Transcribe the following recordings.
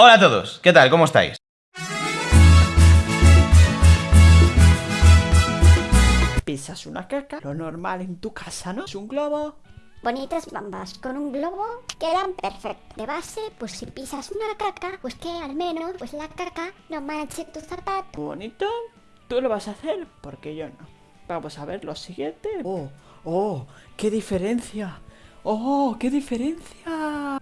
Hola a todos, ¿qué tal? ¿Cómo estáis? Pisas una caca, lo normal en tu casa, ¿no? Es un globo. Bonitas bambas con un globo quedan perfectos. De base, pues si pisas una caca, pues que al menos pues la caca no manche tu zapato. Bonito. Tú lo vas a hacer porque yo no. Vamos a ver lo siguiente. Oh, oh, qué diferencia. Oh, qué diferencia.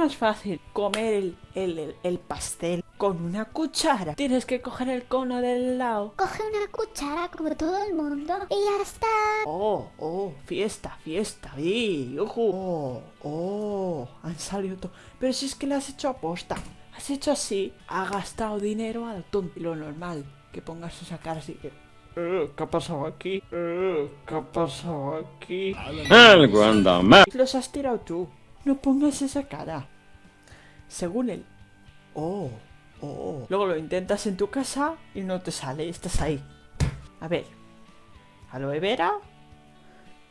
Más fácil comer el, el- el pastel con una cuchara. Tienes que coger el cono del lado. Coge una cuchara como todo el mundo y ya está. Oh, oh, fiesta, fiesta, y ojo. Oh, oh, han salido todo. Pero si es que lo has hecho aposta. Has hecho así, ha gastado dinero a lo tonto. Lo normal, que pongas esa cara así que. "Eh, ¿Qué ha pasado aquí? Eh, ¿Qué ha pasado aquí? Algo anda mal. Los has tirado tú. No pongas esa cara. Según él. Oh, oh. Luego lo intentas en tu casa y no te sale. Estás ahí. A ver. Aloe vera.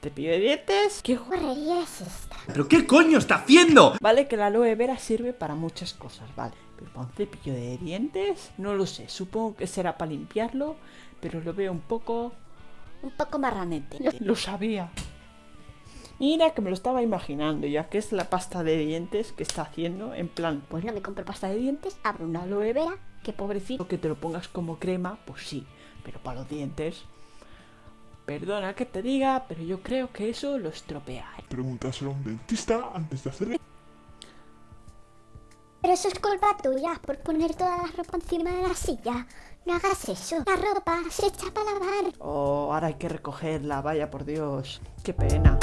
Cepillo de dientes. ¿Qué Guarrería es esta. ¿Pero qué coño está haciendo? Vale que la aloe vera sirve para muchas cosas, vale. Pero para un cepillo de dientes, no lo sé. Supongo que será para limpiarlo, pero lo veo un poco... Un poco marranete. Lo sabía. Mira que me lo estaba imaginando, ya que es la pasta de dientes que está haciendo, en plan, Pues no me compro pasta de dientes, abro una aloe vera. que pobrecito que te lo pongas como crema, pues sí, pero para los dientes... Perdona que te diga, pero yo creo que eso lo estropea. ¿eh? Pregúntaselo a un dentista antes de hacer Pero eso es culpa tuya por poner toda la ropa encima de la silla. No hagas eso. La ropa se echa para lavar. Oh, ahora hay que recogerla, vaya por Dios. Qué pena.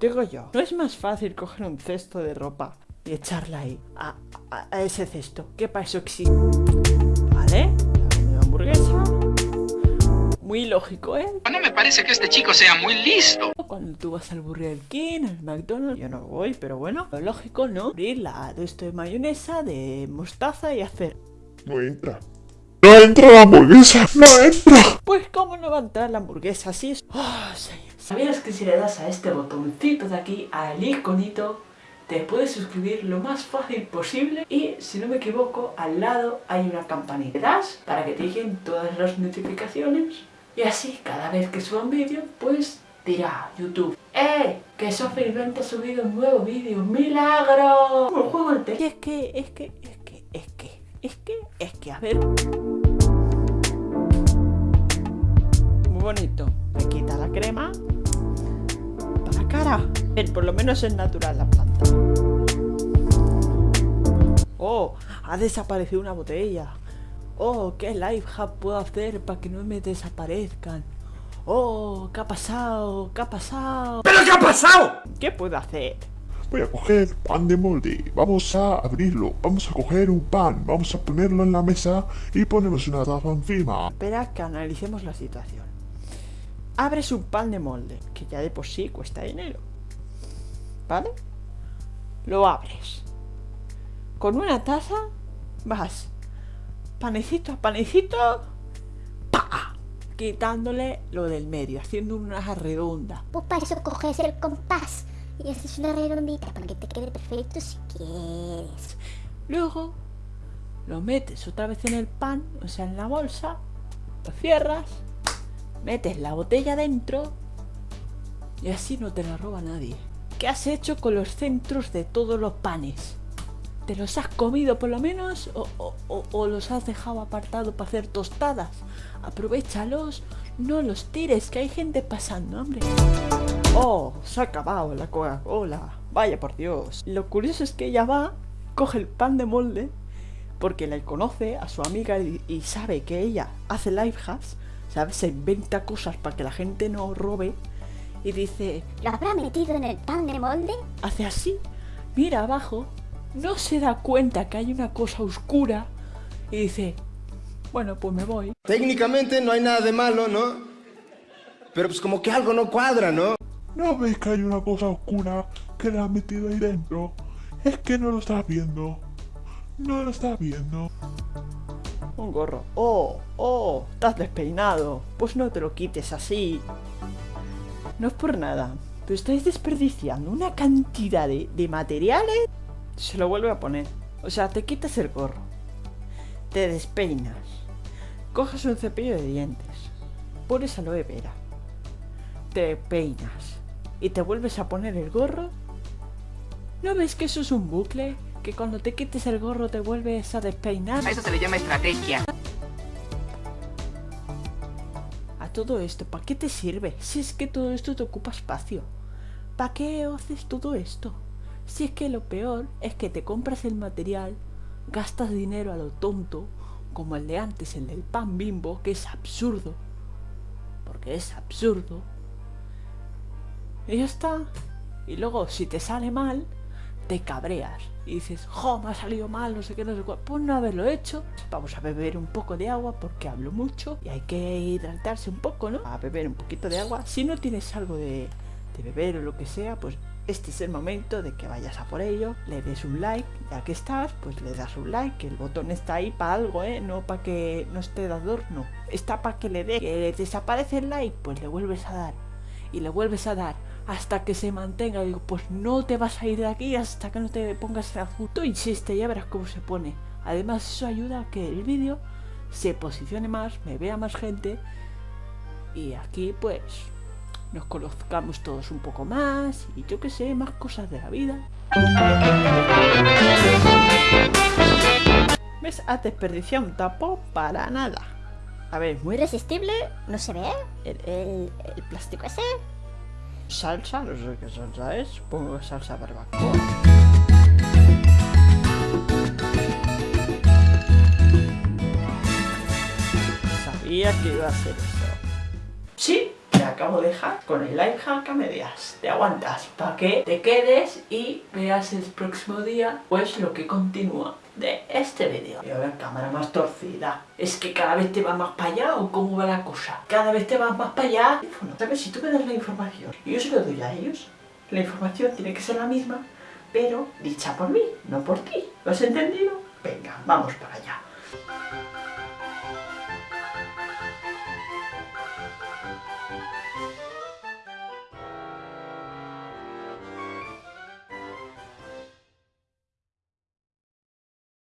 Digo yo, ¿no es más fácil coger un cesto de ropa y echarla ahí, a, a- a ese cesto? ¿Qué para eso existe? ¿Vale? La hamburguesa. Muy lógico, ¿eh? No me parece que este chico sea muy listo. Cuando tú vas al Burger King, al McDonald's, yo no voy, pero bueno, lo lógico, ¿no? Abrir la de esto de mayonesa, de mostaza y hacer. No entra. No entra la hamburguesa. No entra. Pues cómo no va a entrar la hamburguesa así es. Oh, señor. ¿Sabías que si le das a este botoncito de aquí, al iconito, te puedes suscribir lo más fácil posible? Y si no me equivoco, al lado hay una campanita. Le das para que te lleguen todas las notificaciones. Y así, cada vez que suba un vídeo, pues dirá YouTube. ¡Eh! Que Sofrivent ha subido un nuevo vídeo. ¡Milagro! Un juego Y es que, es que, es que, es que, es que, es que, a ver. Muy bonito. Le quita la crema. Por lo menos es natural la planta. Oh, ha desaparecido una botella. Oh, ¿qué life hack puedo hacer para que no me desaparezcan? Oh, ¿qué ha pasado? ¿Qué ha pasado? ¿Pero qué ha pasado? ¿Qué puedo hacer? Voy a coger pan de molde. Vamos a abrirlo. Vamos a coger un pan. Vamos a ponerlo en la mesa y ponemos una taza encima. Espera que analicemos la situación. Abres un pan de molde, que ya de por sí cuesta dinero. ¿Vale? Lo abres. Con una taza vas panecito a panecito, ¡pa! quitándole lo del medio, haciendo una redonda. Pues para eso coges el compás y haces una redondita para que te quede perfecto si quieres. Luego lo metes otra vez en el pan, o sea, en la bolsa, lo cierras, metes la botella dentro y así no te la roba nadie. ¿Qué has hecho con los centros de todos los panes? ¿Te los has comido por lo menos o, o- o- o los has dejado apartado para hacer tostadas? Aprovechalos, no los tires, que hay gente pasando, hombre. Oh, se ha acabado la Coca-Cola. Vaya por Dios. Lo curioso es que ella va, coge el pan de molde, porque la conoce a su amiga y, y sabe que ella hace life hacks, ¿sabes? Se inventa cosas para que la gente no robe. Y dice, ¿Lo habrá metido en el pan molde? hace así, mira abajo, no se da cuenta que hay una cosa oscura y dice, bueno, pues me voy. Técnicamente no hay nada de malo, ¿no? Pero pues como que algo no cuadra, ¿no? ¿No ves que hay una cosa oscura que la han metido ahí dentro? Es que no lo estás viendo. No lo estás viendo. Un gorro. Oh, oh, estás despeinado. Pues no te lo quites así. No es por nada, Pero estáis desperdiciando una cantidad de, de materiales. Se lo vuelve a poner. O sea, te quitas el gorro. Te despeinas. Coges un cepillo de dientes. Pones aloe vera. Te peinas. Y te vuelves a poner el gorro. ¿No ves que eso es un bucle? Que cuando te quites el gorro te vuelves a despeinar. A eso se le llama estrategia. A todo esto, ¿para qué te sirve? Si es que todo esto te ocupa espacio. ¿Para qué haces todo esto? Si es que lo peor es que te compras el material, gastas dinero a lo tonto, como el de antes, el del pan bimbo, que es absurdo. Porque es absurdo. Y ya está. Y luego, si te sale mal, te cabreas. Y dices, jo, me ha salido mal, no sé qué, no sé cuál. Pues no haberlo hecho. Vamos a beber un poco de agua porque hablo mucho. Y hay que hidratarse un poco, ¿no? A beber un poquito de agua. Si no tienes algo de, de beber o lo que sea, pues este es el momento de que vayas a por ello, le des un like, ya que estás, pues le das un like, el botón está ahí para algo, ¿eh? No para que no esté de adorno, está para que le dé, que desaparece el like, pues le vuelves a dar, y le vuelves a dar, hasta que se mantenga, digo, pues no te vas a ir de aquí hasta que no te pongas azul, tú insiste, ya verás cómo se pone, además eso ayuda a que el vídeo se posicione más, me vea más gente, y aquí pues nos conozcamos todos un poco más y yo que sé, más cosas de la vida. ¿Ves? Has desperdiciado un tapo para nada. A ver, Muy resistible, no se ve. El, el- el plástico ese. salsa, no sé qué salsa es, supongo que salsa barbacoa. Sabía que iba a ser eso. Sí, acabo de dejar con el life hack a medias. Te aguantas para que te quedes y veas el próximo día pues lo que continúa de este vídeo. Voy a ver cámara más torcida. Es que cada vez te va más para allá o cómo va la cosa. Cada vez te vas más para allá. ¿Sabes? Si tú me das la información yo se lo doy a ellos, la información tiene que ser la misma, pero dicha por mí, no por ti. ¿Lo has entendido? Venga, vamos para allá.